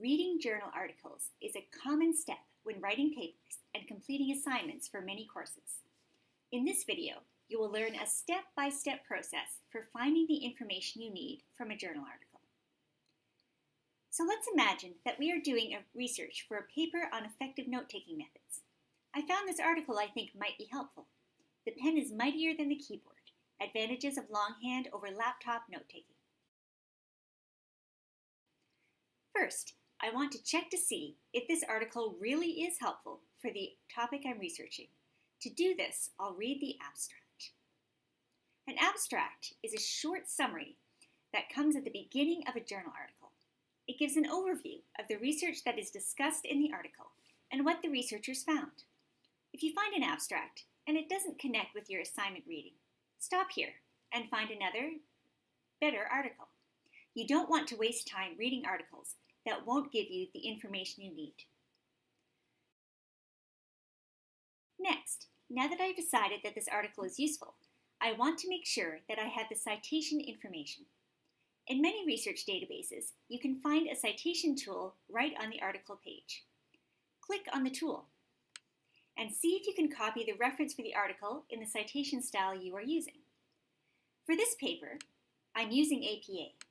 Reading journal articles is a common step when writing papers and completing assignments for many courses. In this video, you will learn a step-by-step -step process for finding the information you need from a journal article. So let's imagine that we are doing a research for a paper on effective note-taking methods. I found this article I think might be helpful. The pen is mightier than the keyboard. Advantages of longhand over laptop note-taking. First, I want to check to see if this article really is helpful for the topic I'm researching. To do this, I'll read the abstract. An abstract is a short summary that comes at the beginning of a journal article. It gives an overview of the research that is discussed in the article and what the researchers found. If you find an abstract and it doesn't connect with your assignment reading, stop here and find another, better article. You don't want to waste time reading articles that won't give you the information you need. Next, now that I've decided that this article is useful, I want to make sure that I have the citation information. In many research databases, you can find a citation tool right on the article page. Click on the tool and see if you can copy the reference for the article in the citation style you are using. For this paper, I'm using APA,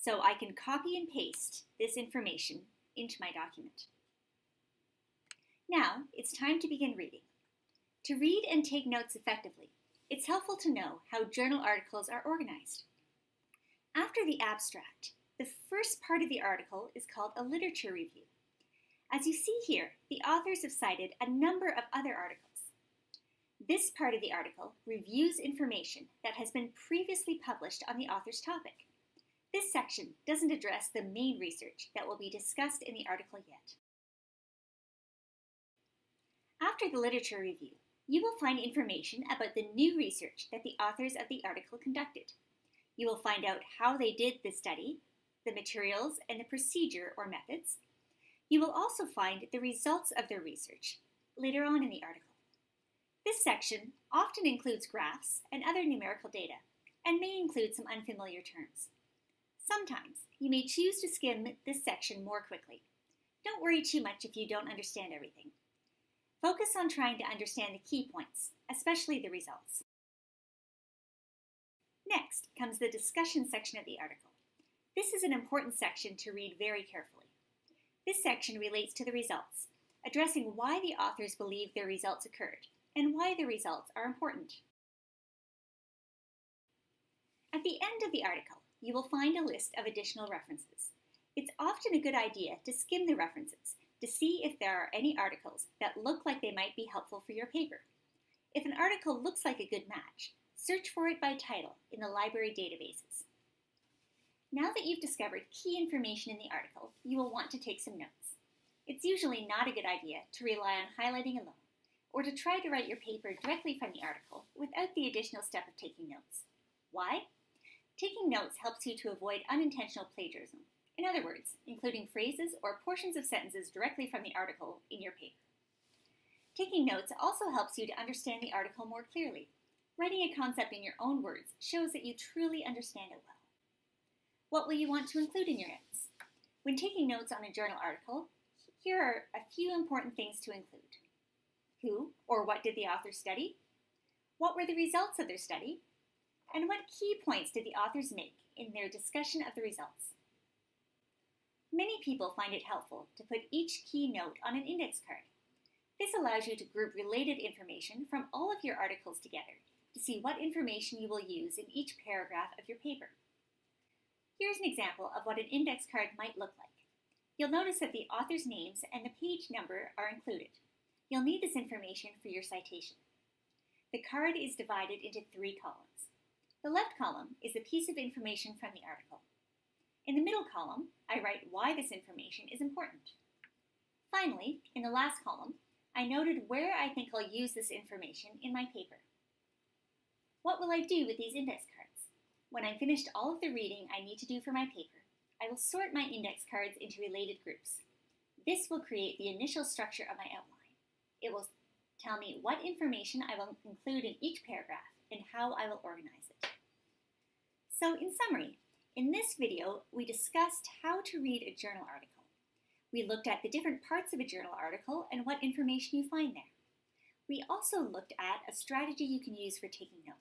so I can copy and paste this information into my document. Now, it's time to begin reading. To read and take notes effectively, it's helpful to know how journal articles are organized. After the abstract, the first part of the article is called a literature review. As you see here, the authors have cited a number of other articles. This part of the article reviews information that has been previously published on the author's topic. This section doesn't address the main research that will be discussed in the article yet. After the literature review, you will find information about the new research that the authors of the article conducted. You will find out how they did the study, the materials, and the procedure or methods. You will also find the results of their research later on in the article. This section often includes graphs and other numerical data, and may include some unfamiliar terms. Sometimes you may choose to skim this section more quickly. Don't worry too much if you don't understand everything. Focus on trying to understand the key points, especially the results. Next comes the discussion section of the article. This is an important section to read very carefully. This section relates to the results, addressing why the authors believe their results occurred and why the results are important. At the end of the article, you will find a list of additional references. It's often a good idea to skim the references to see if there are any articles that look like they might be helpful for your paper. If an article looks like a good match, search for it by title in the library databases. Now that you've discovered key information in the article, you will want to take some notes. It's usually not a good idea to rely on highlighting alone, or to try to write your paper directly from the article without the additional step of taking notes. Why? Taking notes helps you to avoid unintentional plagiarism. In other words, including phrases or portions of sentences directly from the article in your paper. Taking notes also helps you to understand the article more clearly. Writing a concept in your own words shows that you truly understand it well. What will you want to include in your notes? When taking notes on a journal article, here are a few important things to include. Who or what did the author study? What were the results of their study? And what key points did the authors make in their discussion of the results? Many people find it helpful to put each key note on an index card. This allows you to group related information from all of your articles together to see what information you will use in each paragraph of your paper. Here's an example of what an index card might look like. You'll notice that the author's names and the page number are included. You'll need this information for your citation. The card is divided into three columns. The left column is a piece of information from the article. In the middle column, I write why this information is important. Finally, in the last column, I noted where I think I'll use this information in my paper. What will I do with these index cards? When I've finished all of the reading I need to do for my paper, I will sort my index cards into related groups. This will create the initial structure of my outline. It will tell me what information I will include in each paragraph and how I will organize it. So in summary, in this video, we discussed how to read a journal article. We looked at the different parts of a journal article and what information you find there. We also looked at a strategy you can use for taking notes.